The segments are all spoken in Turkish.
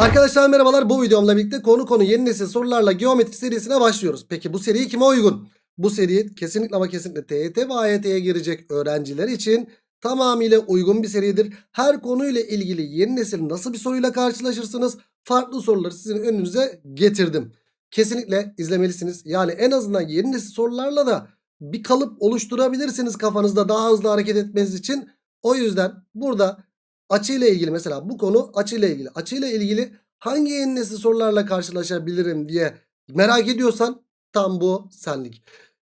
Arkadaşlar merhabalar bu videomla birlikte konu konu yeni nesil sorularla geometri serisine başlıyoruz. Peki bu seri kime uygun? Bu seri kesinlikle ama kesinlikle TYT ve AYT'ye girecek öğrenciler için tamamıyla uygun bir seridir. Her konuyla ilgili yeni nesil nasıl bir soruyla karşılaşırsınız? Farklı soruları sizin önünüze getirdim. Kesinlikle izlemelisiniz. Yani en azından yeni nesil sorularla da bir kalıp oluşturabilirsiniz kafanızda daha hızlı hareket etmeniz için. O yüzden burada açıyla ilgili mesela bu konu açıyla ilgili. Açıyla ilgili hangi yeni nesil sorularla karşılaşabilirim diye merak ediyorsan tam bu senlik.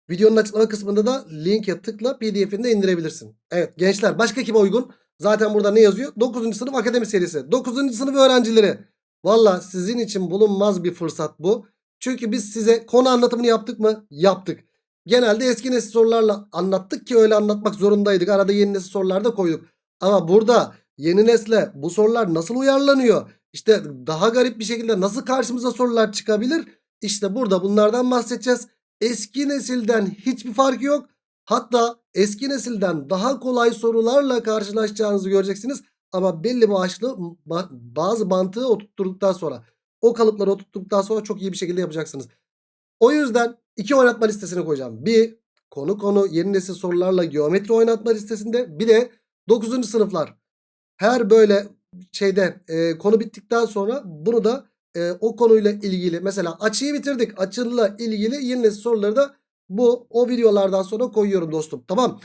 Videonun açıklama kısmında da linke tıkla pdf'ini de indirebilirsin. Evet gençler başka kime uygun? Zaten burada ne yazıyor? 9. sınıf akademi serisi. 9. sınıf öğrencileri. Valla sizin için bulunmaz bir fırsat bu. Çünkü biz size konu anlatımını yaptık mı? Yaptık. Genelde eski nesil sorularla anlattık ki öyle anlatmak zorundaydık. Arada yeni nesil sorular da koyduk. Ama burada yeni nesle bu sorular nasıl uyarlanıyor? İşte daha garip bir şekilde nasıl karşımıza sorular çıkabilir? İşte burada bunlardan bahsedeceğiz. Eski nesilden hiçbir farkı yok. Hatta eski nesilden daha kolay sorularla karşılaşacağınızı göreceksiniz. Ama belli başlı ba- bazı mantığı oturtturduktan sonra o kalıpları oturttuktan sonra çok iyi bir şekilde yapacaksınız. O yüzden iki oynatma listesine koyacağım. Bir konu konu yeni nesil sorularla geometri oynatma listesinde bir de 9. sınıflar. Her böyle şeyde e, konu bittikten sonra bunu da e, o konuyla ilgili mesela açıyı bitirdik. Açıyla ilgili yeni soruları da bu o videolardan sonra koyuyorum dostum. Tamam.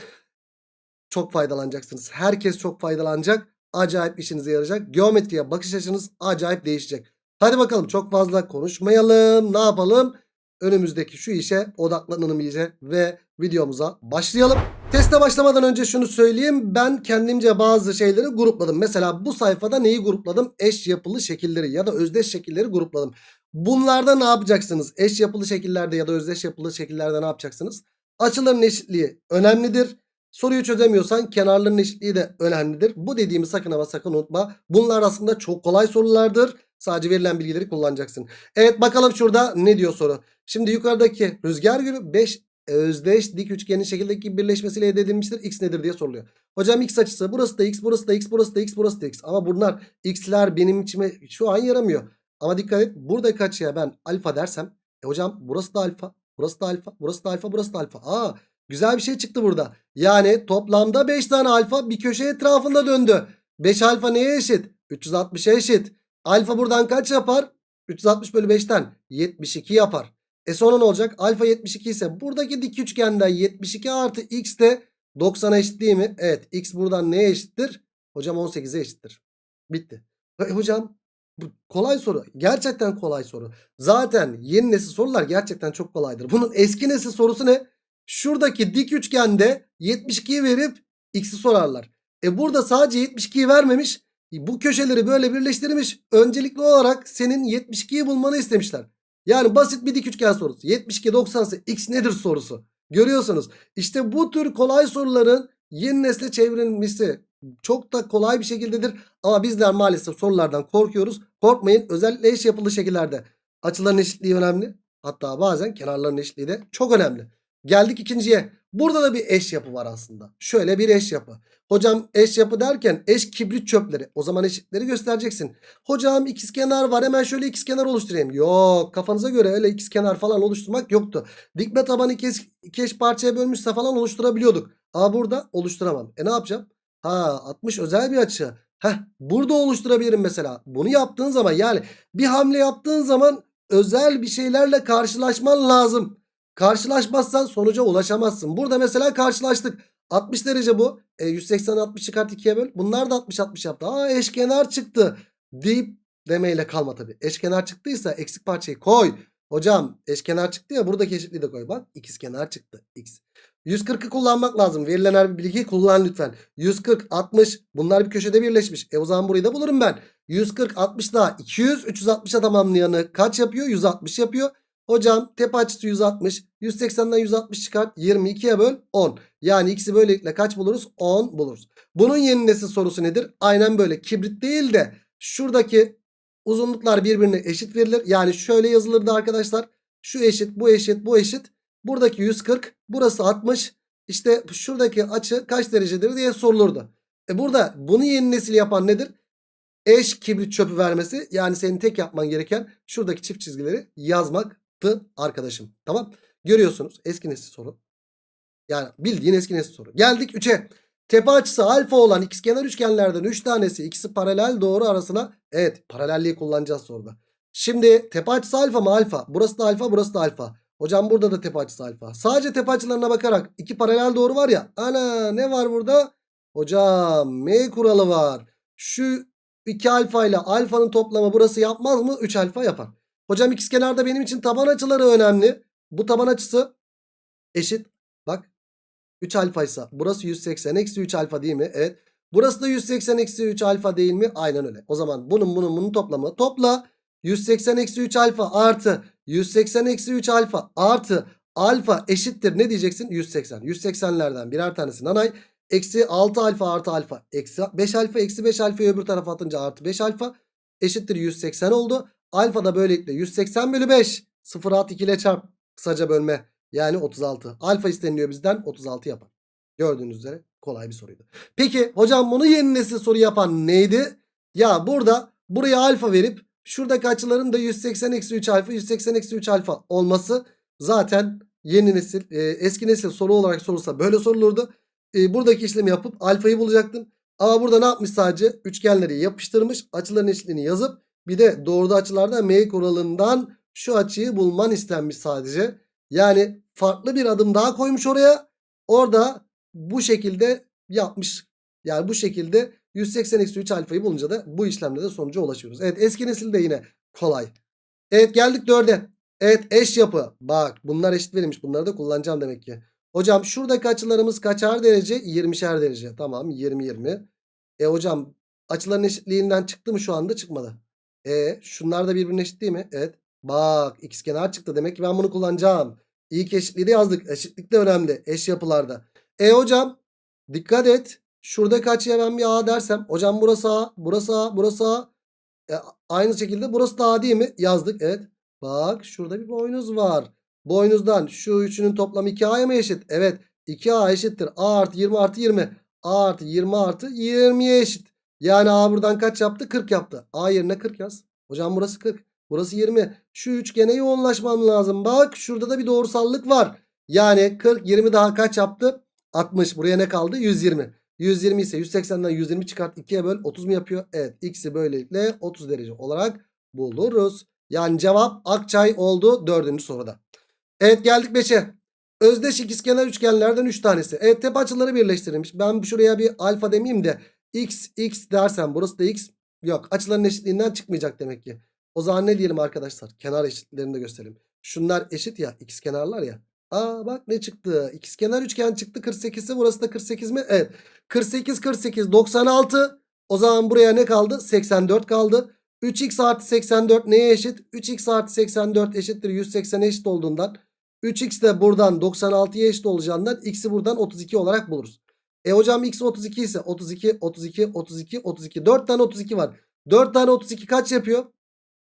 Çok faydalanacaksınız. Herkes çok faydalanacak. Acayip işinize yarayacak. Geometriye bakış açınız acayip değişecek. Hadi bakalım çok fazla konuşmayalım. Ne yapalım? Önümüzdeki şu işe odaklanalım iyice ve videomuza başlayalım. Teste başlamadan önce şunu söyleyeyim. Ben kendimce bazı şeyleri grupladım. Mesela bu sayfada neyi grupladım? Eş yapılı şekilleri ya da özdeş şekilleri grupladım. Bunlarda ne yapacaksınız? Eş yapılı şekillerde ya da özdeş yapılı şekillerde ne yapacaksınız? Açıların eşitliği önemlidir. Soruyu çözemiyorsan kenarların eşitliği de önemlidir. Bu dediğimi sakın ama sakın unutma. Bunlar aslında çok kolay sorulardır. Sadece verilen bilgileri kullanacaksın. Evet bakalım şurada ne diyor soru. Şimdi yukarıdaki rüzgar gülü 5 özdeş dik üçgenin şekildeki birleşmesiyle elde edilmiştir. X nedir diye soruluyor. Hocam x açısı burası da x burası da x burası da x burası da x. Ama bunlar x'ler benim içime şu an yaramıyor. Ama dikkat et buradaki açıya ben alfa dersem. E hocam burası da alfa burası da alfa burası da alfa burası da alfa. Aa güzel bir şey çıktı burada. Yani toplamda 5 tane alfa bir köşe etrafında döndü. 5 alfa neye eşit? 360'a eşit. Alfa buradan kaç yapar? 360 bölü 5'ten 72 yapar. E sonra ne olacak? Alfa 72 ise buradaki dik üçgenden 72 artı x de 90'a eşit değil mi? Evet x buradan neye eşittir? Hocam 18'e eşittir. Bitti. E, hocam bu kolay soru. Gerçekten kolay soru. Zaten yeni nesil sorular gerçekten çok kolaydır. Bunun eski nesil sorusu ne? Şuradaki dik üçgende 72'yi verip x'i sorarlar. E burada sadece 72'yi vermemiş. Bu köşeleri böyle birleştirmiş. Öncelikli olarak senin 72'yi bulmanı istemişler. Yani basit bir dik üçgen sorusu. 72 90 ise x nedir sorusu. Görüyorsunuz. İşte bu tür kolay soruların yeni nesle çevrilmesi çok da kolay bir şekildedir. Ama bizler maalesef sorulardan korkuyoruz. Korkmayın. Özellikle eş yapılı şekillerde açıların eşitliği önemli. Hatta bazen kenarların eşitliği de çok önemli. Geldik ikinciye. Burada da bir eş yapı var aslında. Şöyle bir eş yapı. Hocam eş yapı derken eş kibrit çöpleri. O zaman eşitleri göstereceksin. Hocam ikizkenar var hemen şöyle ikizkenar oluşturayım. Yok kafanıza göre öyle ikizkenar falan oluşturmak yoktu. Dikme tabanı iki eş, parçaya bölmüşse falan oluşturabiliyorduk. Ama burada oluşturamam. E ne yapacağım? Ha 60 özel bir açı. Heh burada oluşturabilirim mesela. Bunu yaptığın zaman yani bir hamle yaptığın zaman özel bir şeylerle karşılaşman lazım. Karşılaşmazsan sonuca ulaşamazsın. Burada mesela karşılaştık. 60 derece bu. E, 180 60 çıkart 2'ye böl. Bunlar da 60 60 yaptı. Aa eşkenar çıktı. Deyip demeyle kalma tabii. Eşkenar çıktıysa eksik parçayı koy. Hocam eşkenar çıktı ya buradaki eşitliği de koy. Bak ikizkenar çıktı. X. 140'ı kullanmak lazım. Verilen her bir bilgiyi kullan lütfen. 140 60 bunlar bir köşede birleşmiş. E o zaman burayı da bulurum ben. 140 60 daha 200 360'a tamamlayanı kaç yapıyor? 160 yapıyor. Hocam tepe açısı 160. 180'den 160 çıkart. 22'ye böl 10. Yani x'i böylelikle kaç buluruz? 10 buluruz. Bunun yeni nesil sorusu nedir? Aynen böyle kibrit değil de şuradaki uzunluklar birbirine eşit verilir. Yani şöyle yazılırdı arkadaşlar. Şu eşit bu eşit bu eşit. Buradaki 140 burası 60. İşte şuradaki açı kaç derecedir diye sorulurdu. E burada bunu yeni nesil yapan nedir? eş kibrit çöpü vermesi. Yani senin tek yapman gereken şuradaki çift çizgileri yazmaktı arkadaşım. Tamam. Görüyorsunuz eski nesil soru. Yani bildiğin eski nesil soru. Geldik 3'e. Tepe açısı alfa olan ikizkenar üçgenlerden 3 tanesi ikisi paralel doğru arasına. Evet paralelliği kullanacağız soruda. Şimdi tepe açısı alfa mı alfa? Burası da alfa burası da alfa. Hocam burada da tepe açısı alfa. Sadece tepe açılarına bakarak iki paralel doğru var ya. Ana ne var burada? Hocam M kuralı var. Şu 2 alfa ile alfanın toplamı burası yapmaz mı? 3 alfa yapar. Hocam ikizkenarda benim için taban açıları önemli. Bu taban açısı eşit. Bak 3 alfa ise burası 180 eksi 3 alfa değil mi? Evet. Burası da 180 eksi 3 alfa değil mi? Aynen öyle. O zaman bunun bunun bunun toplamı topla. 180 eksi 3 alfa artı 180 eksi 3 alfa artı alfa eşittir ne diyeceksin? 180. 180'lerden birer tanesi nanay. Eksi 6 alfa artı alfa. Eksi 5 alfa eksi 5 alfayı öbür tarafa atınca artı 5 alfa eşittir 180 oldu. Alfa da böylelikle 180 bölü 5. 0 at 2 ile çarp. Kısaca bölme. Yani 36. Alfa isteniliyor bizden 36 yapar. Gördüğünüz üzere kolay bir soruydu. Peki hocam bunu yeni nesil soru yapan neydi? Ya burada buraya alfa verip şuradaki açıların da 180 eksi 3 alfa 180 eksi 3 alfa olması zaten yeni nesil e, eski nesil soru olarak sorulsa böyle sorulurdu. E, buradaki işlemi yapıp alfayı bulacaktın. Ama burada ne yapmış sadece? Üçgenleri yapıştırmış. Açıların eşitliğini yazıp bir de doğruda açılarda M kuralından şu açıyı bulman istenmiş sadece. Yani farklı bir adım daha koymuş oraya. Orada bu şekilde yapmış. Yani bu şekilde 180 eksi 3 alfayı bulunca da bu işlemde de sonuca ulaşıyoruz. Evet eski nesil de yine kolay. Evet geldik 4'e. Evet eş yapı. Bak bunlar eşit verilmiş. Bunları da kullanacağım demek ki. Hocam şuradaki açılarımız kaçar derece? 20'şer derece. Tamam 20 20. E hocam açıların eşitliğinden çıktı mı şu anda? Çıkmadı. E şunlar da birbirine eşit değil mi? Evet. Bak ikizkenar çıktı. Demek ki ben bunu kullanacağım. İlk eşitliği de yazdık. Eşitlik de önemli. Eş yapılarda. E hocam dikkat et. Şuradaki açıya ben bir A dersem. Hocam burası A. Burası A. Burası A. E, aynı şekilde burası da A değil mi? Yazdık. Evet. Bak şurada bir boynuz var. Boynuzdan şu üçünün toplamı 2A'ya mı eşit? Evet. 2A eşittir. A artı 20 artı 20. A artı 20 artı 20'ye eşit. Yani A buradan kaç yaptı? 40 yaptı. A yerine 40 yaz. Hocam burası 40. Burası 20. Şu üçgene yoğunlaşmam lazım. Bak şurada da bir doğrusallık var. Yani 40 20 daha kaç yaptı? 60. Buraya ne kaldı? 120. 120 ise 180'den 120 çıkart 2'ye böl 30 mu yapıyor? Evet x'i böylelikle 30 derece olarak buluruz. Yani cevap Akçay oldu dördüncü soruda. Evet geldik 5'e. Özdeş ikizkenar üçgenlerden 3 tanesi. Evet tepe açıları birleştirilmiş. Ben şuraya bir alfa demeyeyim de x x dersem burası da x. Yok açıların eşitliğinden çıkmayacak demek ki. O zaman ne diyelim arkadaşlar? Kenar eşitlerini de gösterelim. Şunlar eşit ya ikizkenarlar ya. Aa bak ne çıktı? İkizkenar üçgen çıktı 48'i burası da 48 mi? Evet. 48 48 96. O zaman buraya ne kaldı? 84 kaldı. 3x artı 84 neye eşit? 3x artı 84 eşittir 180 eşit olduğundan 3x de buradan 96'ya eşit olacağından x'i buradan 32 olarak buluruz. E hocam x 32 ise 32 32 32 32 4 tane 32 var. 4 tane 32 kaç yapıyor?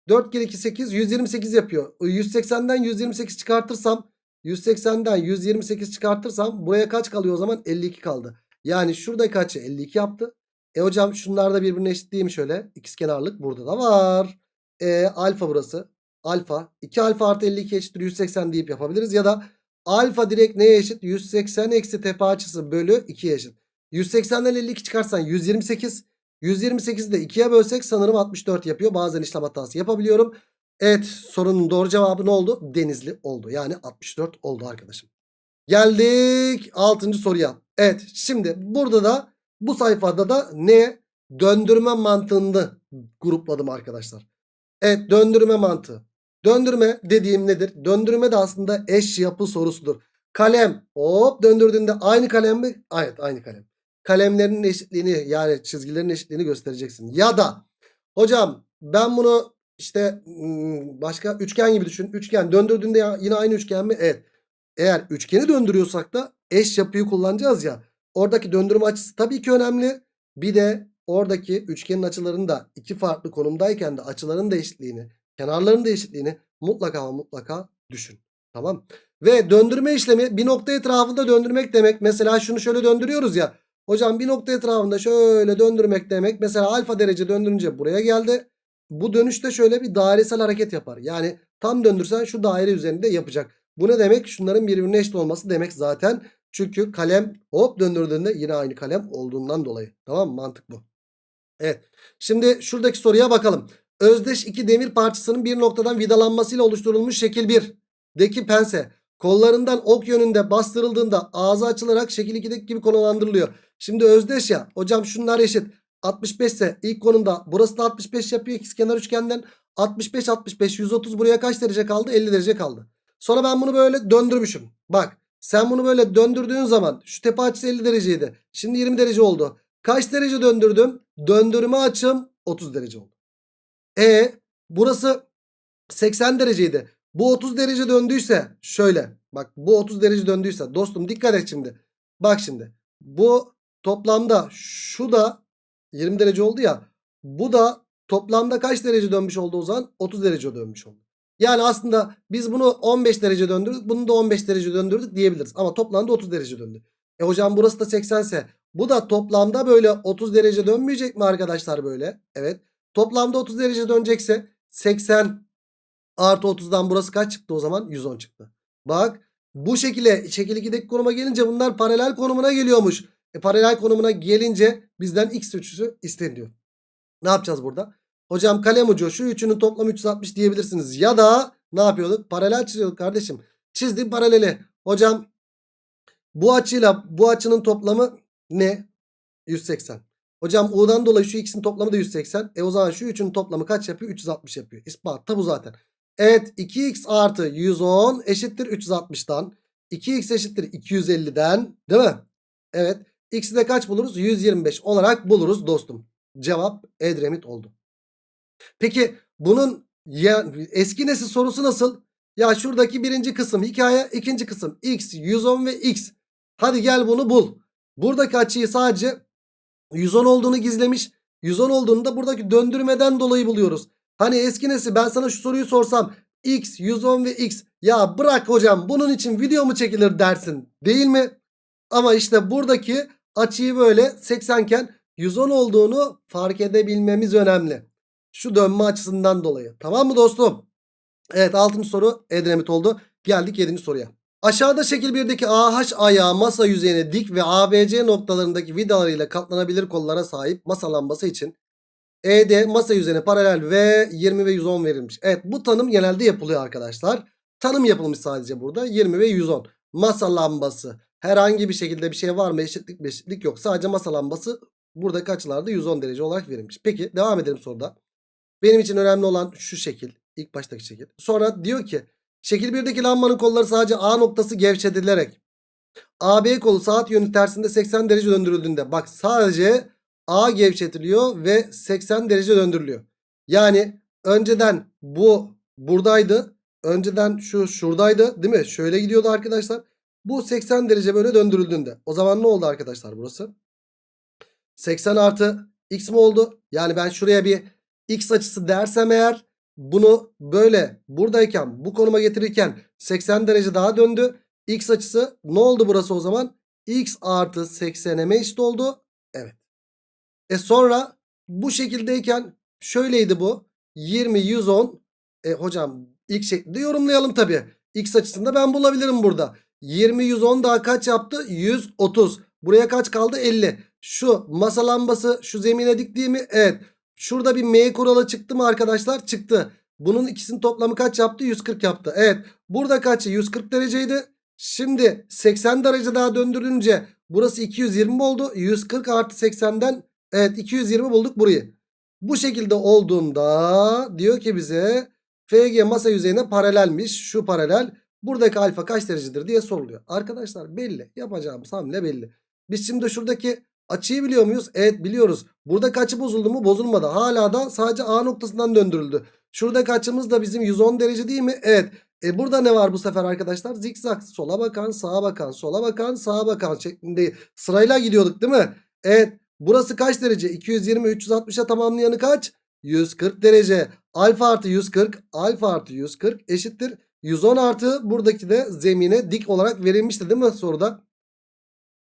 4 kere 2 8 128 yapıyor. 180'den 128 çıkartırsam 180'den 128 çıkartırsam buraya kaç kalıyor o zaman? 52 kaldı. Yani şurada kaçı 52 yaptı. E hocam şunlar da birbirine eşit değil mi şöyle? İkizkenarlık burada da var. E alfa burası. Alfa. 2 alfa artı 52 eşittir 180 deyip yapabiliriz. Ya da alfa direkt neye eşit? 180 eksi tepe açısı bölü 2'ye eşit. 180'den 52 çıkarsan 128. 128'i de 2'ye bölsek sanırım 64 yapıyor. Bazen işlem hatası yapabiliyorum. Evet sorunun doğru cevabı ne oldu? Denizli oldu. Yani 64 oldu arkadaşım. Geldik 6. soruya. Evet şimdi burada da bu sayfada da ne? Döndürme mantığını grupladım arkadaşlar. Evet döndürme mantığı. Döndürme dediğim nedir? Döndürme de aslında eş yapı sorusudur. Kalem hop döndürdüğünde aynı kalem mi? Evet aynı kalem. Kalemlerin eşitliğini yani çizgilerin eşitliğini göstereceksin. Ya da hocam ben bunu işte başka üçgen gibi düşün. Üçgen döndürdüğünde yine aynı üçgen mi? Evet. Eğer üçgeni döndürüyorsak da eş yapıyı kullanacağız ya. Oradaki döndürme açısı tabii ki önemli. Bir de oradaki üçgenin açılarını da iki farklı konumdayken de açıların da eşitliğini, kenarların da eşitliğini mutlaka mutlaka düşün. Tamam. Ve döndürme işlemi bir nokta etrafında döndürmek demek. Mesela şunu şöyle döndürüyoruz ya. Hocam bir nokta etrafında şöyle döndürmek demek. Mesela alfa derece döndürünce buraya geldi. Bu dönüşte şöyle bir dairesel hareket yapar. Yani tam döndürsen şu daire üzerinde yapacak. Bu ne demek? Şunların birbirine eşit olması demek zaten. Çünkü kalem hop döndürdüğünde yine aynı kalem olduğundan dolayı. Tamam mı? Mantık bu. Evet. Şimdi şuradaki soruya bakalım. Özdeş iki demir parçasının bir noktadan vidalanmasıyla oluşturulmuş şekil 1. Deki pense kollarından ok yönünde bastırıldığında ağzı açılarak şekil 2'deki gibi konumlandırılıyor. Şimdi özdeş ya. Hocam şunlar eşit. 65 ise ilk konumda burası da 65 yapıyor ikizkenar üçgenden. 65 65 130 buraya kaç derece kaldı? 50 derece kaldı. Sonra ben bunu böyle döndürmüşüm. Bak sen bunu böyle döndürdüğün zaman şu tepe açısı 50 dereceydi. Şimdi 20 derece oldu. Kaç derece döndürdüm? Döndürme açım 30 derece oldu. E burası 80 dereceydi. Bu 30 derece döndüyse şöyle. Bak bu 30 derece döndüyse dostum dikkat et şimdi. Bak şimdi. Bu toplamda şu da 20 derece oldu ya. Bu da toplamda kaç derece dönmüş oldu o zaman? 30 derece dönmüş oldu. Yani aslında biz bunu 15 derece döndürdük. Bunu da 15 derece döndürdük diyebiliriz. Ama toplamda 30 derece döndü. E hocam burası da 80 ise bu da toplamda böyle 30 derece dönmeyecek mi arkadaşlar böyle? Evet. Toplamda 30 derece dönecekse 80 artı 30'dan burası kaç çıktı o zaman? 110 çıktı. Bak bu şekilde şekil 2'deki konuma gelince bunlar paralel konumuna geliyormuş. E, paralel konumuna gelince bizden x ölçüsü isteniyor. Ne yapacağız burada? Hocam kalem ucu şu üçünün toplamı 360 diyebilirsiniz. Ya da ne yapıyorduk? Paralel çiziyorduk kardeşim. Çizdim paraleli. Hocam bu açıyla bu açının toplamı ne? 180. Hocam U'dan dolayı şu ikisinin toplamı da 180. E o zaman şu üçünün toplamı kaç yapıyor? 360 yapıyor. İspat da bu zaten. Evet 2x artı 110 eşittir 360'dan. 2x eşittir 250'den değil mi? Evet. X'i de kaç buluruz? 125 olarak buluruz dostum. Cevap Edremit oldu. Peki bunun ya, eski nesil sorusu nasıl? Ya şuradaki birinci kısım hikaye ikinci kısım x 110 ve x. Hadi gel bunu bul. Buradaki açıyı sadece 110 olduğunu gizlemiş. 110 olduğunu da buradaki döndürmeden dolayı buluyoruz. Hani eski nesil ben sana şu soruyu sorsam x 110 ve x ya bırak hocam bunun için video mu çekilir dersin değil mi? Ama işte buradaki açıyı böyle 80 iken 110 olduğunu fark edebilmemiz önemli. Şu dönme açısından dolayı. Tamam mı dostum? Evet 6. soru Edremit oldu. Geldik 7. soruya. Aşağıda şekil 1'deki AH ayağı masa yüzeyine dik ve ABC noktalarındaki vidalarıyla katlanabilir kollara sahip masa lambası için ED masa yüzeyine paralel ve 20 ve 110 verilmiş. Evet bu tanım genelde yapılıyor arkadaşlar. Tanım yapılmış sadece burada 20 ve 110. Masa lambası. Herhangi bir şekilde bir şey var mı? Eşitlik eşitlik yok. Sadece masa lambası buradaki açılarda 110 derece olarak verilmiş. Peki devam edelim soruda. Benim için önemli olan şu şekil. İlk baştaki şekil. Sonra diyor ki şekil 1'deki lambanın kolları sadece A noktası gevşetilerek AB kolu saat yönü tersinde 80 derece döndürüldüğünde bak sadece A gevşetiliyor ve 80 derece döndürülüyor. Yani önceden bu buradaydı. Önceden şu şuradaydı değil mi? Şöyle gidiyordu arkadaşlar. Bu 80 derece böyle döndürüldüğünde. O zaman ne oldu arkadaşlar burası? 80 artı x mi oldu? Yani ben şuraya bir x açısı dersem eğer bunu böyle buradayken bu konuma getirirken 80 derece daha döndü. X açısı ne oldu burası o zaman? X artı 80'e eşit oldu. Evet. E sonra bu şekildeyken şöyleydi bu. 20, 110. E hocam ilk şeklinde yorumlayalım tabi. X açısında ben bulabilirim burada. 20, 110 daha kaç yaptı? 130. Buraya kaç kaldı? 50. Şu masa lambası şu zemine diktiği mi? Evet. Şurada bir M kuralı çıktı mı arkadaşlar? Çıktı. Bunun ikisinin toplamı kaç yaptı? 140 yaptı. Evet. Burada kaç? 140 dereceydi. Şimdi 80 derece daha döndürünce burası 220 oldu. 140 artı 80'den evet 220 bulduk burayı. Bu şekilde olduğunda diyor ki bize FG masa yüzeyine paralelmiş. Şu paralel. Buradaki alfa kaç derecedir diye soruluyor. Arkadaşlar belli. Yapacağımız hamle belli. Biz şimdi şuradaki açıyı biliyor muyuz? Evet biliyoruz. Buradaki açı bozuldu mu? Bozulmadı. Hala da sadece A noktasından döndürüldü. Şuradaki açımız da bizim 110 derece değil mi? Evet. E burada ne var bu sefer arkadaşlar? Zikzak sola bakan sağa bakan sola bakan sağa bakan şeklinde sırayla gidiyorduk değil mi? Evet. Burası kaç derece? 220 360'a tamamlayanı kaç? 140 derece. Alfa artı 140 alfa artı 140 eşittir. 110 artı buradaki de zemine dik olarak verilmişti değil mi soruda?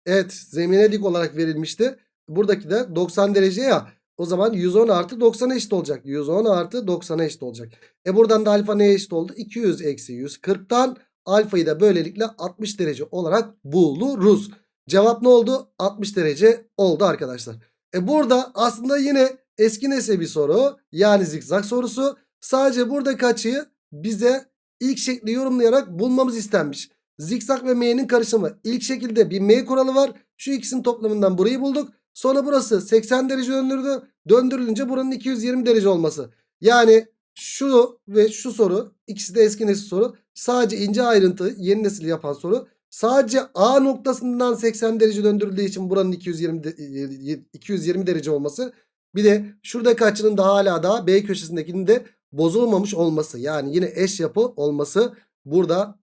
Evet zemine dik olarak verilmişti. Buradaki de 90 derece ya. O zaman 110 artı 90'a eşit olacak. 110 artı 90'a eşit olacak. E buradan da alfa neye eşit oldu? 200 eksi 140'tan alfayı da böylelikle 60 derece olarak buluruz. Cevap ne oldu? 60 derece oldu arkadaşlar. E burada aslında yine eski nesil bir soru. Yani zikzak sorusu. Sadece buradaki açıyı bize ilk şekli yorumlayarak bulmamız istenmiş. Zikzak ve m'nin karışımı. İlk şekilde bir m kuralı var. Şu ikisinin toplamından burayı bulduk. Sonra burası 80 derece döndürdü. Döndürülünce buranın 220 derece olması. Yani şu ve şu soru ikisi de eski nesil soru. Sadece ince ayrıntı yeni nesil yapan soru. Sadece A noktasından 80 derece döndürüldüğü için buranın 220 de- 220 derece olması. Bir de şuradaki açının da hala daha B köşesindekinin de bozulmamış olması. Yani yine eş yapı olması burada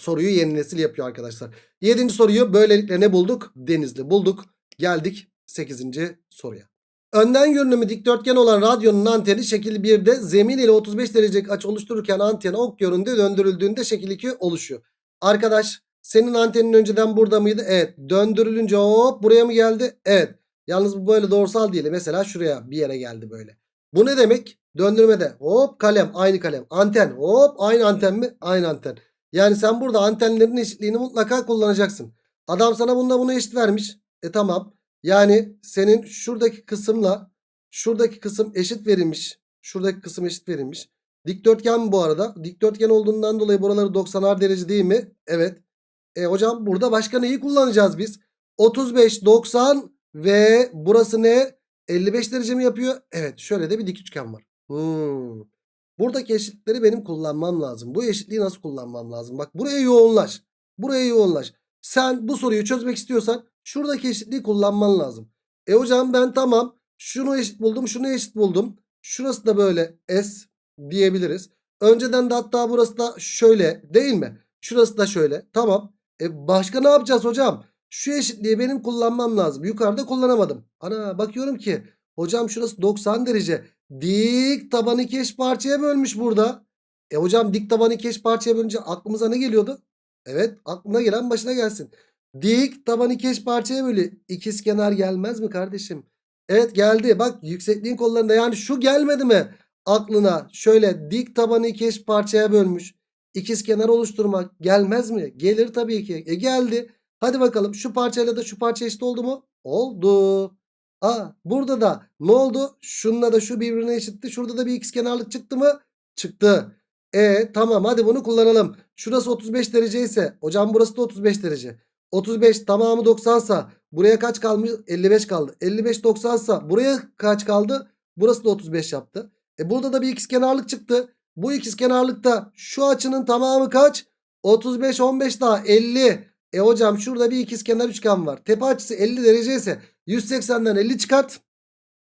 soruyu yeni nesil yapıyor arkadaşlar. Yedinci soruyu böylelikle ne bulduk? Denizli bulduk. Geldik 8. soruya. Önden görünümü dikdörtgen olan radyonun anteni şekil 1'de zemin ile 35 derecelik açı oluştururken anten ok yönünde döndürüldüğünde şekil 2 oluşuyor. Arkadaş senin antenin önceden burada mıydı? Evet. Döndürülünce hop buraya mı geldi? Evet. Yalnız bu böyle doğrusal değil. Mesela şuraya bir yere geldi böyle. Bu ne demek? Döndürmede hop kalem aynı kalem. Anten hop aynı anten mi? Aynı anten. Yani sen burada antenlerin eşitliğini mutlaka kullanacaksın. Adam sana bunda bunu eşit vermiş. E tamam. Yani senin şuradaki kısımla şuradaki kısım eşit verilmiş. Şuradaki kısım eşit verilmiş. Dikdörtgen bu arada? Dikdörtgen olduğundan dolayı buraları 90'ar derece değil mi? Evet. E hocam burada başka neyi kullanacağız biz? 35, 90 ve burası ne? 55 derece mi yapıyor? Evet şöyle de bir dik üçgen var. Hmm. Buradaki eşitlikleri benim kullanmam lazım. Bu eşitliği nasıl kullanmam lazım? Bak buraya yoğunlaş. Buraya yoğunlaş. Sen bu soruyu çözmek istiyorsan şuradaki eşitliği kullanman lazım. E hocam ben tamam şunu eşit buldum şunu eşit buldum. Şurası da böyle S diyebiliriz. Önceden de hatta burası da şöyle değil mi? Şurası da şöyle. Tamam. E başka ne yapacağız hocam? Şu eşitliği benim kullanmam lazım. Yukarıda kullanamadım. Ana bakıyorum ki hocam şurası 90 derece. Dik tabanı iki eş parçaya bölmüş burada. E hocam dik tabanı iki eş parçaya bölünce aklımıza ne geliyordu? Evet aklına gelen başına gelsin. Dik taban iki eş parçaya bölü. İkiz kenar gelmez mi kardeşim? Evet geldi. Bak yüksekliğin kollarında yani şu gelmedi mi aklına? Şöyle dik tabanı iki eş parçaya bölmüş. İkiz kenar oluşturmak gelmez mi? Gelir tabii ki. E geldi. Hadi bakalım şu parçayla da şu parça eşit oldu mu? Oldu. Aa burada da ne oldu? Şununla da şu birbirine eşitti. Şurada da bir x kenarlık çıktı mı? Çıktı. E tamam hadi bunu kullanalım. Şurası 35 derece ise hocam burası da 35 derece. 35 tamamı 90 sa buraya kaç kalmış? 55 kaldı. 55 90 sa buraya kaç kaldı? Burası da 35 yaptı. E burada da bir ikizkenarlık çıktı. Bu ikizkenarlıkta şu açının tamamı kaç? 35 15 daha 50. E hocam şurada bir ikizkenar üçgen var. Tepe açısı 50 derece ise 180'den 50 çıkart.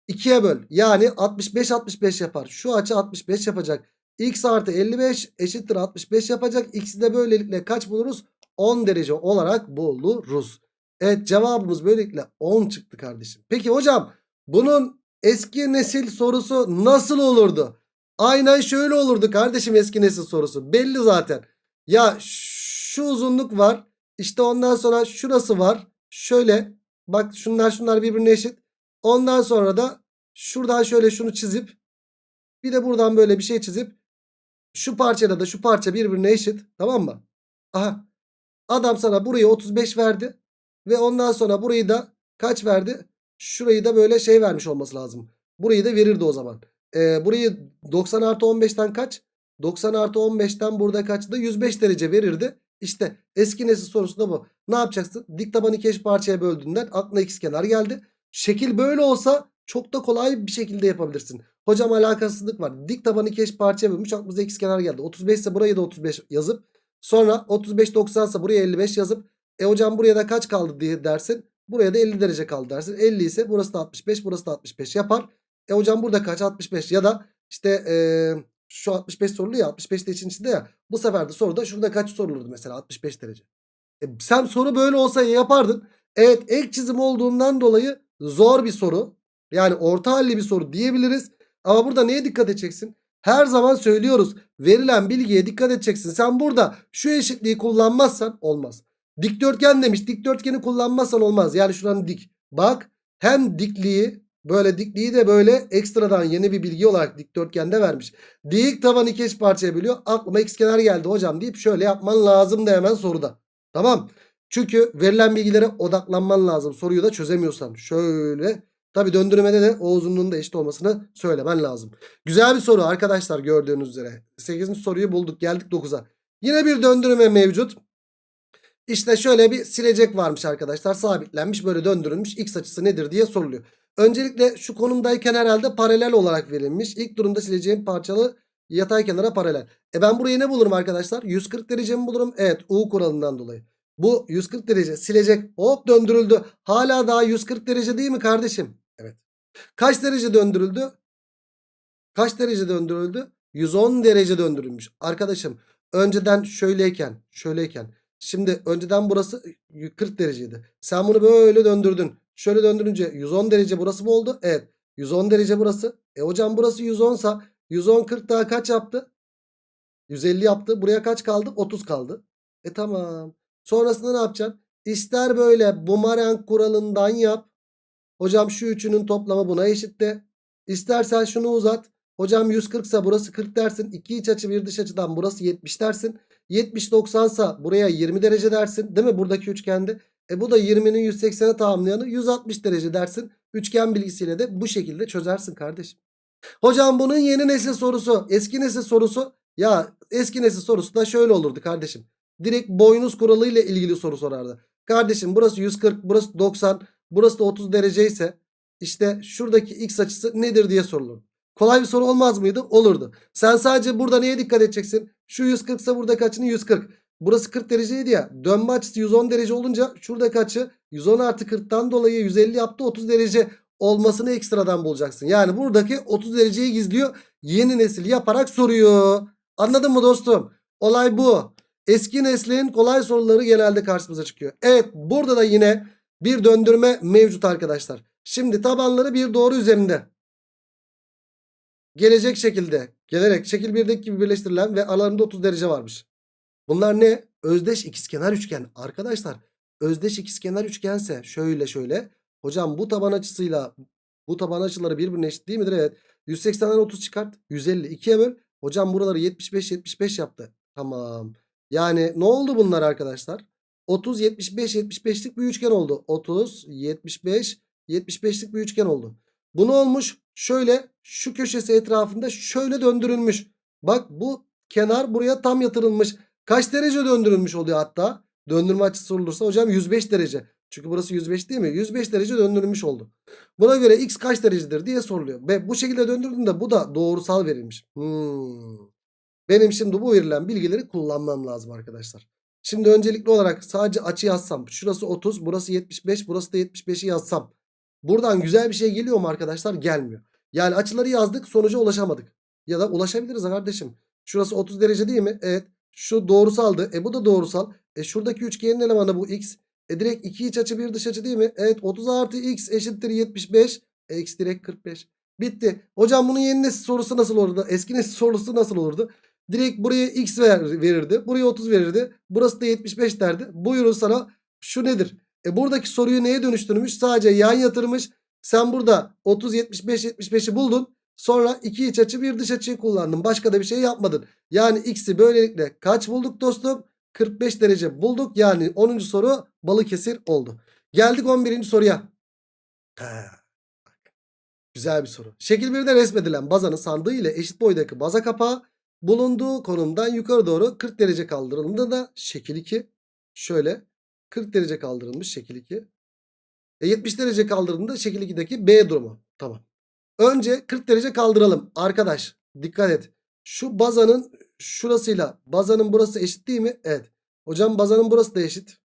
2'ye böl. Yani 65 65 yapar. Şu açı 65 yapacak. X artı 55 eşittir 65 yapacak. X'i de böylelikle kaç buluruz? 10 derece olarak buluruz. Evet cevabımız böylelikle 10 çıktı kardeşim. Peki hocam bunun eski nesil sorusu nasıl olurdu? Aynen şöyle olurdu kardeşim eski nesil sorusu. Belli zaten. Ya şu uzunluk var. İşte ondan sonra şurası var. Şöyle bak şunlar şunlar birbirine eşit. Ondan sonra da şuradan şöyle şunu çizip bir de buradan böyle bir şey çizip şu parçayla da şu parça birbirine eşit. Tamam mı? Aha. Adam sana burayı 35 verdi. Ve ondan sonra burayı da kaç verdi? Şurayı da böyle şey vermiş olması lazım. Burayı da verirdi o zaman. Ee, burayı 90 artı 15'ten kaç? 90 artı 15'ten burada kaçtı? 105 derece verirdi. İşte eski nesil sorusu da bu. Ne yapacaksın? Dik tabanı iki eş parçaya böldüğünden aklına ikizkenar geldi. Şekil böyle olsa çok da kolay bir şekilde yapabilirsin. Hocam alakasızlık var. Dik tabanı iki eş parçaya bölmüş aklımıza ikizkenar geldi. 35 ise burayı da 35 yazıp sonra 35 90 ise buraya 55 yazıp e hocam buraya da kaç kaldı diye dersin. Buraya da 50 derece kaldı dersin. 50 ise burası da 65 burası da 65 yapar. E hocam burada kaç 65 ya da işte eee şu 65 sorulu ya 65 de için içinde ya. Bu sefer de soruda şurada kaç sorulurdu mesela 65 derece. E sen soru böyle olsa yapardın. Evet ek çizim olduğundan dolayı zor bir soru. Yani orta halli bir soru diyebiliriz. Ama burada neye dikkat edeceksin? Her zaman söylüyoruz. Verilen bilgiye dikkat edeceksin. Sen burada şu eşitliği kullanmazsan olmaz. Dikdörtgen demiş. Dikdörtgeni kullanmazsan olmaz. Yani şuranın dik. Bak hem dikliği böyle dikliği de böyle ekstradan yeni bir bilgi olarak dikdörtgende vermiş. Dik tabanı iki eş parçaya bölüyor. Aklıma ikizkenar geldi hocam deyip şöyle yapman lazım da hemen soruda. Tamam. Çünkü verilen bilgilere odaklanman lazım. Soruyu da çözemiyorsan. Şöyle. Tabi döndürmede de o uzunluğun da eşit olmasını söylemen lazım. Güzel bir soru arkadaşlar gördüğünüz üzere. 8. soruyu bulduk geldik 9'a. Yine bir döndürme mevcut. İşte şöyle bir silecek varmış arkadaşlar. Sabitlenmiş böyle döndürülmüş. X açısı nedir diye soruluyor. Öncelikle şu konumdayken herhalde paralel olarak verilmiş. İlk durumda sileceğim parçalı yatay kenara paralel. E ben burayı ne bulurum arkadaşlar? 140 derece mi bulurum? Evet U kuralından dolayı. Bu 140 derece silecek hop döndürüldü. Hala daha 140 derece değil mi kardeşim? Evet. Kaç derece döndürüldü? Kaç derece döndürüldü? 110 derece döndürülmüş. Arkadaşım önceden şöyleyken şöyleyken şimdi önceden burası 40 dereceydi. Sen bunu böyle döndürdün. Şöyle döndürünce 110 derece burası mı oldu? Evet. 110 derece burası. E hocam burası 110 sa 110 40 daha kaç yaptı? 150 yaptı. Buraya kaç kaldı? 30 kaldı. E tamam. Sonrasında ne yapacaksın? İster böyle bumerang kuralından yap. Hocam şu üçünün toplamı buna eşit de. İstersen şunu uzat. Hocam 140 ise burası 40 dersin. 2 iç açı bir dış açıdan burası 70 dersin. 70 90 ise buraya 20 derece dersin. Değil mi buradaki üçgende? E bu da 20'nin 180'e tamamlayanı 160 derece dersin. Üçgen bilgisiyle de bu şekilde çözersin kardeşim. Hocam bunun yeni nesil sorusu, eski nesil sorusu. Ya eski nesil sorusu da şöyle olurdu kardeşim. Direkt boynuz kuralı ile ilgili soru sorardı. Kardeşim burası 140, burası 90, burası da 30 derece ise işte şuradaki x açısı nedir diye sorulur. Kolay bir soru olmaz mıydı? Olurdu. Sen sadece burada neye dikkat edeceksin? Şu 140 ise buradaki açının 140. Burası 40 dereceydi ya. Dönme açısı 110 derece olunca şuradaki açı 110 artı 40'tan dolayı 150 yaptı 30 derece olmasını ekstradan bulacaksın. Yani buradaki 30 dereceyi gizliyor. Yeni nesil yaparak soruyor. Anladın mı dostum? Olay bu. Eski neslin kolay soruları genelde karşımıza çıkıyor. Evet burada da yine bir döndürme mevcut arkadaşlar. Şimdi tabanları bir doğru üzerinde. Gelecek şekilde gelerek şekil 1'deki gibi birleştirilen ve aralarında 30 derece varmış. Bunlar ne? Özdeş ikizkenar üçgen. Arkadaşlar özdeş ikizkenar üçgense şöyle şöyle. Hocam bu taban açısıyla bu taban açıları birbirine eşit değil midir? Evet. 180'den 30 çıkart. 150 2'ye böl. Hocam buraları 75 75 yaptı. Tamam. Yani ne oldu bunlar arkadaşlar? 30 75 75'lik bir üçgen oldu. 30 75 75'lik bir üçgen oldu. Bu ne olmuş? Şöyle şu köşesi etrafında şöyle döndürülmüş. Bak bu kenar buraya tam yatırılmış. Kaç derece döndürülmüş oluyor hatta? Döndürme açısı sorulursa hocam 105 derece. Çünkü burası 105 değil mi? 105 derece döndürülmüş oldu. Buna göre x kaç derecedir diye soruluyor. Ve bu şekilde döndürdüğünde bu da doğrusal verilmiş. Hmm. Benim şimdi bu verilen bilgileri kullanmam lazım arkadaşlar. Şimdi öncelikli olarak sadece açı yazsam. Şurası 30, burası 75, burası da 75'i yazsam. Buradan güzel bir şey geliyor mu arkadaşlar? Gelmiyor. Yani açıları yazdık sonuca ulaşamadık. Ya da ulaşabiliriz kardeşim. Şurası 30 derece değil mi? Evet. Şu doğrusaldı. E bu da doğrusal. E şuradaki üçgenin elemanı bu x. E direkt iki iç açı bir dış açı değil mi? Evet 30 artı x eşittir 75. E x direkt 45. Bitti. Hocam bunun yeni nesil sorusu nasıl olurdu? Eski nesil sorusu nasıl olurdu? Direkt buraya x ver, verirdi. Buraya 30 verirdi. Burası da 75 derdi. Buyurun sana şu nedir? E buradaki soruyu neye dönüştürmüş? Sadece yan yatırmış. Sen burada 30 75 75'i buldun. Sonra iki iç açı bir dış açıyı kullandın. Başka da bir şey yapmadın. Yani x'i böylelikle kaç bulduk dostum? 45 derece bulduk. Yani 10. soru Balıkesir oldu. Geldik 11. soruya. Güzel bir soru. Şekil 1'de resmedilen bazanın sandığı ile eşit boydaki baza kapağı bulunduğu konumdan yukarı doğru 40 derece kaldırıldığında da şekil 2 şöyle 40 derece kaldırılmış şekil 2. E 70 derece kaldırıldığında şekil 2'deki B durumu. Tamam. Önce 40 derece kaldıralım. Arkadaş dikkat et. Şu bazanın şurasıyla bazanın burası eşit değil mi? Evet. Hocam bazanın burası da eşit.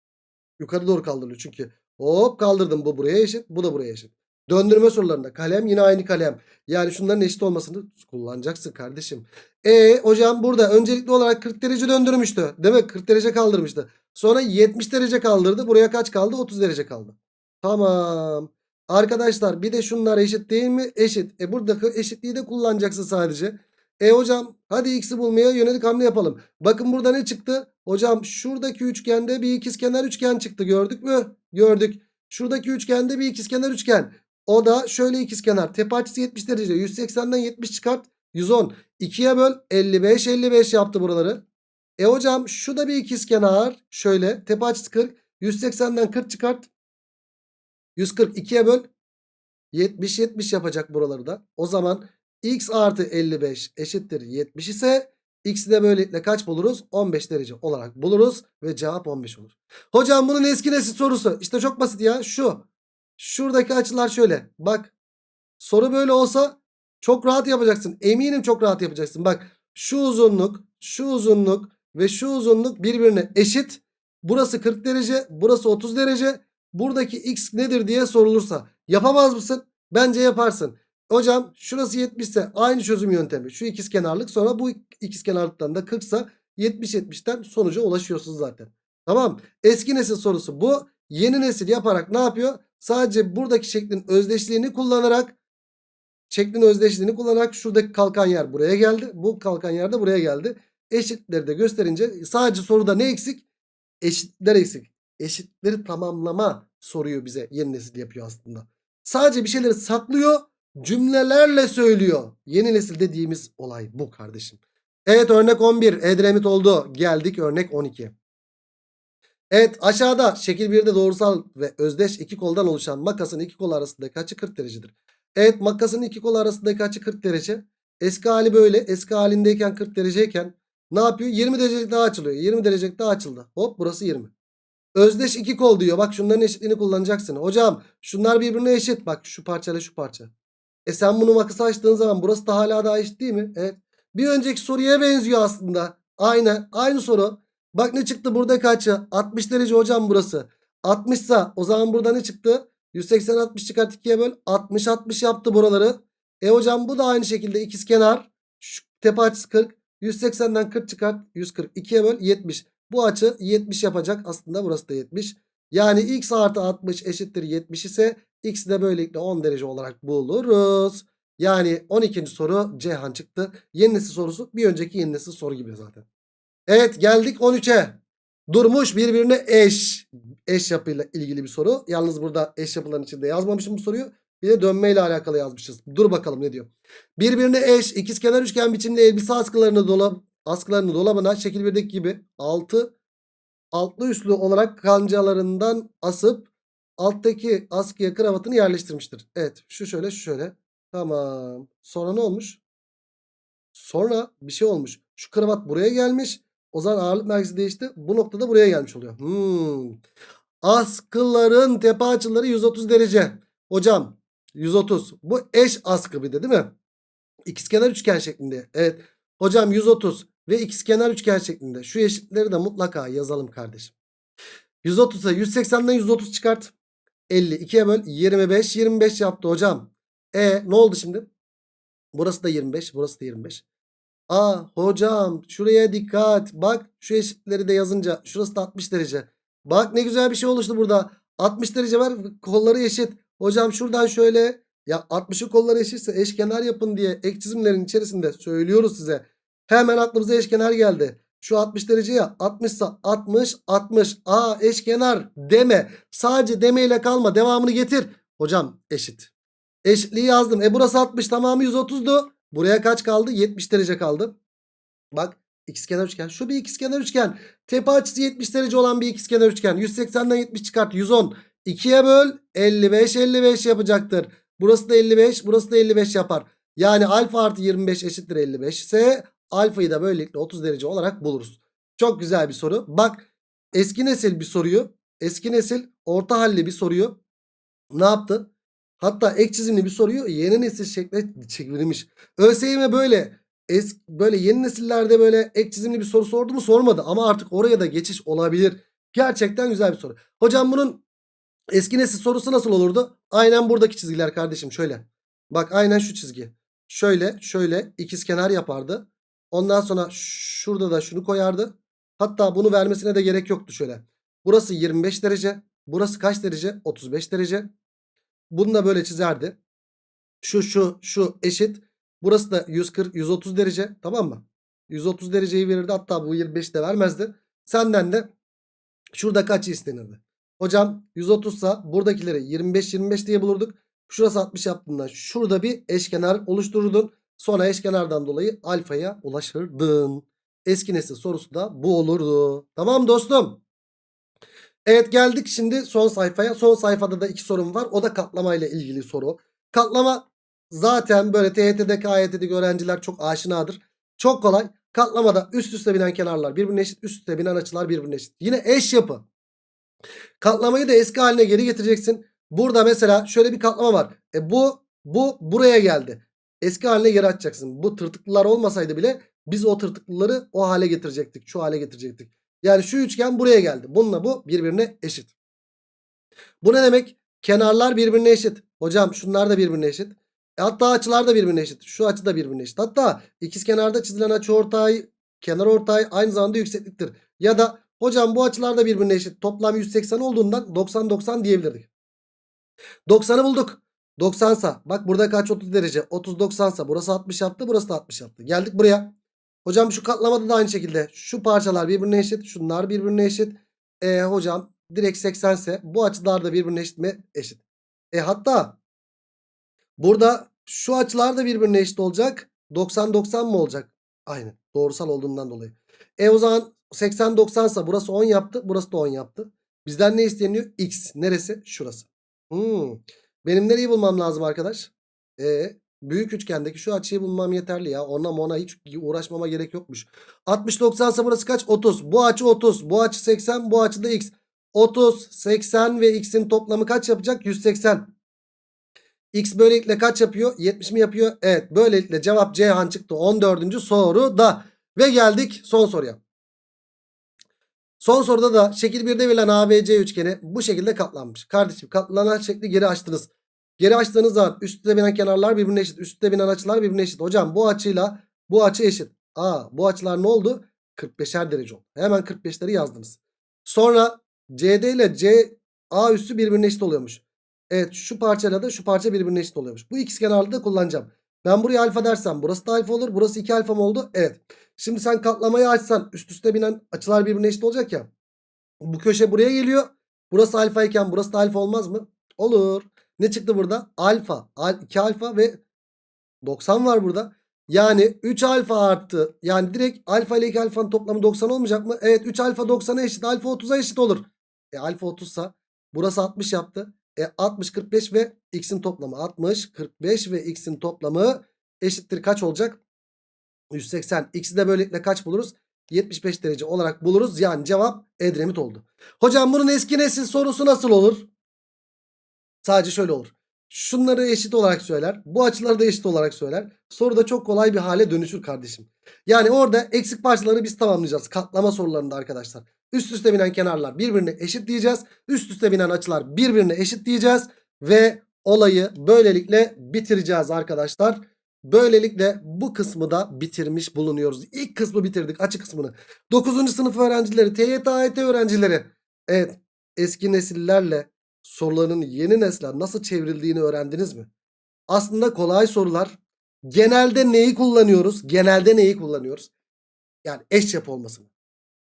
Yukarı doğru kaldırılıyor çünkü. Hop kaldırdım. Bu buraya eşit. Bu da buraya eşit. Döndürme sorularında kalem yine aynı kalem. Yani şunların eşit olmasını kullanacaksın kardeşim. E hocam burada öncelikli olarak 40 derece döndürmüştü. Demek 40 derece kaldırmıştı. Sonra 70 derece kaldırdı. Buraya kaç kaldı? 30 derece kaldı. Tamam. Arkadaşlar bir de şunlar eşit değil mi? Eşit. E buradaki eşitliği de kullanacaksın sadece. E hocam hadi x'i bulmaya yönelik hamle yapalım. Bakın burada ne çıktı? Hocam şuradaki üçgende bir ikizkenar üçgen çıktı gördük mü? Gördük. Şuradaki üçgende bir ikizkenar üçgen. O da şöyle ikizkenar. Tepe açısı 70 derece. 180'den 70 çıkart. 110. 2'ye böl. 55 55 yaptı buraları. E hocam şu da bir ikizkenar. Şöyle tepe açısı 40. 180'den 40 çıkart. 140 2'ye böl. 70 70 yapacak buraları da. O zaman x artı 55 eşittir 70 ise x'i de böylelikle kaç buluruz? 15 derece olarak buluruz ve cevap 15 olur. Hocam bunun eski nesil sorusu. İşte çok basit ya şu. Şuradaki açılar şöyle. Bak soru böyle olsa çok rahat yapacaksın. Eminim çok rahat yapacaksın. Bak şu uzunluk, şu uzunluk ve şu uzunluk birbirine eşit. Burası 40 derece, burası 30 derece. Buradaki x nedir diye sorulursa yapamaz mısın? Bence yaparsın. Hocam şurası 70 ise aynı çözüm yöntemi. Şu ikizkenarlık sonra bu ikizkenarlıktan da 40 ise 70-70'ten sonuca ulaşıyorsunuz zaten. Tamam. Eski nesil sorusu bu. Yeni nesil yaparak ne yapıyor? Sadece buradaki şeklin özdeşliğini kullanarak şeklin özdeşliğini kullanarak şuradaki kalkan yer buraya geldi. Bu kalkan yer de buraya geldi. Eşitleri de gösterince sadece soruda ne eksik? Eşitler eksik. Eşitleri tamamlama soruyu bize yeni nesil yapıyor aslında. Sadece bir şeyleri saklıyor cümlelerle söylüyor. Yeni nesil dediğimiz olay bu kardeşim. Evet örnek 11 Edremit oldu. Geldik örnek 12. Evet aşağıda şekil 1'de doğrusal ve özdeş iki koldan oluşan makasın iki kolu arasındaki açı 40 derecedir. Evet makasın iki kolu arasındaki açı 40 derece. Eski hali böyle. Eski halindeyken 40 dereceyken ne yapıyor? 20 derecelik daha açılıyor. 20 derecelik daha açıldı. Hop burası 20. Özdeş iki kol diyor. Bak şunların eşitliğini kullanacaksın. Hocam şunlar birbirine eşit. Bak şu parçayla şu parça. E sen bunu makası açtığın zaman burası da hala daha eşit değil mi? Evet. Bir önceki soruya benziyor aslında. Aynen. Aynı soru. Bak ne çıktı burada kaçı? 60 derece hocam burası. 60 ise o zaman burada ne çıktı? 180 60 çıkart 2'ye böl. 60 60 yaptı buraları. E hocam bu da aynı şekilde ikizkenar. Şu tepe açısı 40. 180'den 40 çıkart. 140. 2'ye böl 70. Bu açı 70 yapacak. Aslında burası da 70. Yani x artı 60 eşittir 70 ise x'i de böylelikle 10 derece olarak buluruz. Yani 12. soru Ceyhan çıktı. Yeni nesil sorusu bir önceki yeni nesil soru gibi zaten. Evet geldik 13'e. Durmuş birbirine eş. Eş yapıyla ilgili bir soru. Yalnız burada eş yapıların içinde yazmamışım bu soruyu. Bir de dönmeyle alakalı yazmışız. Dur bakalım ne diyor. Birbirine eş ikizkenar üçgen biçimli elbise askılarını dolap askılarını dolabına şekil 1'deki gibi 6 altlı üstlü olarak kancalarından asıp alttaki askıya kravatını yerleştirmiştir. Evet şu şöyle şu şöyle. Tamam. Sonra ne olmuş? Sonra bir şey olmuş. Şu kravat buraya gelmiş. O zaman ağırlık merkezi değişti. Bu noktada buraya gelmiş oluyor. Hmm. Askıların tepe açıları 130 derece. Hocam 130. Bu eş askı bir de değil mi? İkizkenar üçgen şeklinde. Evet. Hocam 130 ve ikizkenar üçgen şeklinde. Şu eşitleri de mutlaka yazalım kardeşim. 130'a 180'den 130 çıkart. 50 2'ye böl 25 25 yaptı hocam. E ne oldu şimdi? Burası da 25 burası da 25. Aa hocam şuraya dikkat. Bak şu eşitleri de yazınca şurası da 60 derece. Bak ne güzel bir şey oluştu burada. 60 derece var kolları eşit. Hocam şuradan şöyle ya 60'ın kolları eşitse eşkenar yapın diye ek çizimlerin içerisinde söylüyoruz size. Hemen aklımıza eşkenar geldi. Şu 60 derece ya 60 ise 60 60. Aa eşkenar deme. Sadece demeyle kalma. Devamını getir. Hocam eşit. Eşitliği yazdım. E burası 60 tamamı 130'du. Buraya kaç kaldı? 70 derece kaldı. Bak ikizkenar üçgen. Şu bir ikizkenar üçgen. Tepe açısı 70 derece olan bir ikizkenar üçgen. 180'den 70 çıkart. 110. 2'ye böl 55 55 yapacaktır. Burası da 55 burası da 55 yapar. Yani alfa artı 25 eşittir 55 ise alfayı da böylelikle 30 derece olarak buluruz. Çok güzel bir soru. Bak eski nesil bir soruyu eski nesil orta halli bir soruyu ne yaptı? Hatta ek çizimli bir soruyu yeni nesil şekle çevirmiş. ÖSYM böyle es, böyle yeni nesillerde böyle ek çizimli bir soru sordu mu sormadı. Ama artık oraya da geçiş olabilir. Gerçekten güzel bir soru. Hocam bunun eski nesil sorusu nasıl olurdu? Aynen buradaki çizgiler kardeşim şöyle. Bak aynen şu çizgi. Şöyle şöyle ikizkenar yapardı. Ondan sonra şurada da şunu koyardı. Hatta bunu vermesine de gerek yoktu şöyle. Burası 25 derece. Burası kaç derece? 35 derece. Bunu da böyle çizerdi. Şu şu şu eşit. Burası da 140 130 derece tamam mı? 130 dereceyi verirdi hatta bu 25 de vermezdi. Senden de şurada kaç istenirdi? Hocam 130 ise buradakileri 25-25 diye bulurduk. Şurası 60 yaptığında şurada bir eşkenar oluştururdun. Sonra eşkenardan dolayı alfaya ulaşırdın. Eski nesil sorusu da bu olurdu. Tamam dostum. Evet geldik şimdi son sayfaya. Son sayfada da iki sorum var. O da katlama ile ilgili soru. Katlama zaten böyle TYT'deki AYT'deki öğrenciler çok aşinadır. Çok kolay. Katlamada üst üste binen kenarlar birbirine eşit. Üst üste binen açılar birbirine eşit. Yine eş yapı. Katlamayı da eski haline geri getireceksin. Burada mesela şöyle bir katlama var. E bu bu buraya geldi. Eski haline geri açacaksın. Bu tırtıklılar olmasaydı bile biz o tırtıklıları o hale getirecektik. Şu hale getirecektik. Yani şu üçgen buraya geldi. Bununla bu birbirine eşit. Bu ne demek? Kenarlar birbirine eşit. Hocam şunlar da birbirine eşit. E hatta açılar da birbirine eşit. Şu açı da birbirine eşit. Hatta ikiz kenarda çizilen açı ortay, kenar ortay aynı zamanda yüksekliktir. Ya da hocam bu açılar da birbirine eşit. Toplam 180 olduğundan 90-90 diyebilirdik. 90'ı bulduk. 90 sa bak burada kaç 30 derece 30 90 sa burası 60 yaptı burası da 60 yaptı. Geldik buraya. Hocam şu katlamada da aynı şekilde şu parçalar birbirine eşit şunlar birbirine eşit. E hocam direkt 80 ise bu açılar da birbirine eşit mi? Eşit. E hatta burada şu açılar da birbirine eşit olacak. 90-90 mı olacak? Aynen doğrusal olduğundan dolayı. E o zaman 80-90 ise burası 10 yaptı burası da 10 yaptı. Bizden ne isteniyor? X. Neresi? Şurası. Hmm. Benim nereyi bulmam lazım arkadaş? E, büyük üçgendeki şu açıyı bulmam yeterli ya. Ona ona hiç uğraşmama gerek yokmuş. 60 90 ise burası kaç? 30. Bu açı 30. Bu açı 80. Bu açı da x. 30, 80 ve x'in toplamı kaç yapacak? 180. X böylelikle kaç yapıyor? 70 mi yapıyor? Evet. Böylelikle cevap Ceyhan çıktı 14. soruda. Ve geldik son soruya. Son soruda da şekil 1'de verilen ABC üçgeni bu şekilde katlanmış. Kardeşim katlanan şekli geri açtınız. Geri açtığınız zaman üstte binen kenarlar birbirine eşit. Üstte binen açılar birbirine eşit. Hocam bu açıyla bu açı eşit. Aa bu açılar ne oldu? 45'er derece oldu. Hemen 45'leri yazdınız. Sonra CD ile CA üssü birbirine eşit oluyormuş. Evet şu parçayla da şu parça birbirine eşit oluyormuş. Bu ikisi kenarlı da kullanacağım. Ben buraya alfa dersem burası da alfa olur. Burası 2 alfa mı oldu? Evet. Şimdi sen katlamayı açsan üst üste binen açılar birbirine eşit olacak ya. Bu köşe buraya geliyor. Burası alfa iken burası da alfa olmaz mı? Olur. Ne çıktı burada? Alfa. 2 alfa ve 90 var burada. Yani 3 alfa arttı. Yani direkt alfa ile 2 alfanın toplamı 90 olmayacak mı? Evet 3 alfa 90'a eşit. Alfa 30'a eşit olur. E alfa 30 sa burası 60 yaptı. E 60 45 ve x'in toplamı 60 45 ve x'in toplamı eşittir kaç olacak? 180. X'i de böylelikle kaç buluruz? 75 derece olarak buluruz. Yani cevap Edremit oldu. Hocam bunun eski nesil sorusu nasıl olur? Sadece şöyle olur. Şunları eşit olarak söyler. Bu açıları da eşit olarak söyler. Soru da çok kolay bir hale dönüşür kardeşim. Yani orada eksik parçaları biz tamamlayacağız. Katlama sorularında arkadaşlar. Üst üste binen kenarlar birbirine eşit diyeceğiz. Üst üste binen açılar birbirine eşit diyeceğiz. Ve olayı böylelikle bitireceğiz arkadaşlar. Böylelikle bu kısmı da bitirmiş bulunuyoruz. İlk kısmı bitirdik açı kısmını. 9. sınıf öğrencileri, TYT, AYT öğrencileri. Evet eski nesillerle soruların yeni nesle nasıl çevrildiğini öğrendiniz mi? Aslında kolay sorular. Genelde neyi kullanıyoruz? Genelde neyi kullanıyoruz? Yani eş yapı olmasını.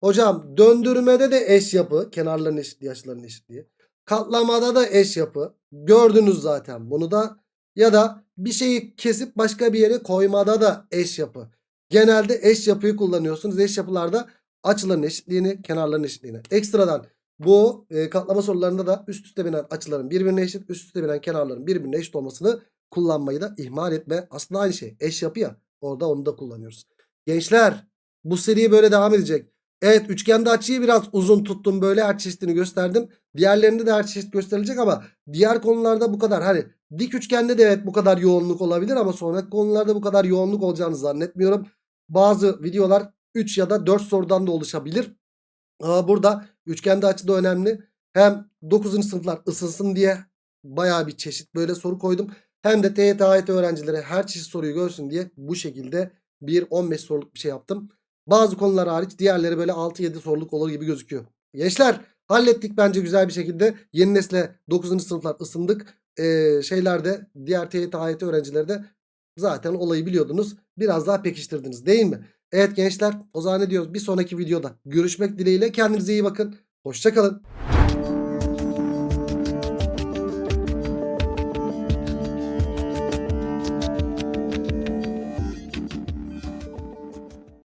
Hocam döndürmede de eş yapı. Kenarların eşitliği, açıların eşitliği. Katlamada da eş yapı. Gördünüz zaten bunu da. Ya da bir şeyi kesip başka bir yere koymada da eş yapı. Genelde eş yapıyı kullanıyorsunuz. Eş yapılarda açıların eşitliğini, kenarların eşitliğini. Ekstradan bu e, katlama sorularında da üst üste binen açıların birbirine eşit, üst üste binen kenarların birbirine eşit olmasını kullanmayı da ihmal etme. Aslında aynı şey. Eş yapı ya. Orada onu da kullanıyoruz. Gençler bu seri böyle devam edecek. Evet üçgende açıyı biraz uzun tuttum. Böyle her çeşitini gösterdim. Diğerlerinde de her çeşit gösterilecek ama diğer konularda bu kadar. Hani dik üçgende de evet bu kadar yoğunluk olabilir ama sonraki konularda bu kadar yoğunluk olacağını zannetmiyorum. Bazı videolar 3 ya da 4 sorudan da oluşabilir. Burada üçgende açı da önemli. Hem 9. sınıflar ısınsın diye baya bir çeşit böyle soru koydum. Hem de TYT AYT öğrencileri her çeşit soruyu görsün diye bu şekilde bir 15 soruluk bir şey yaptım. Bazı konular hariç diğerleri böyle 6-7 soruluk olur gibi gözüküyor. Gençler hallettik bence güzel bir şekilde. Yeni nesle 9. sınıflar ısındık. Ee, şeylerde diğer TYT AYT öğrencileri de zaten olayı biliyordunuz. Biraz daha pekiştirdiniz değil mi? Evet gençler o zaman ne diyoruz? Bir sonraki videoda görüşmek dileğiyle kendinize iyi bakın. Hoşçakalın.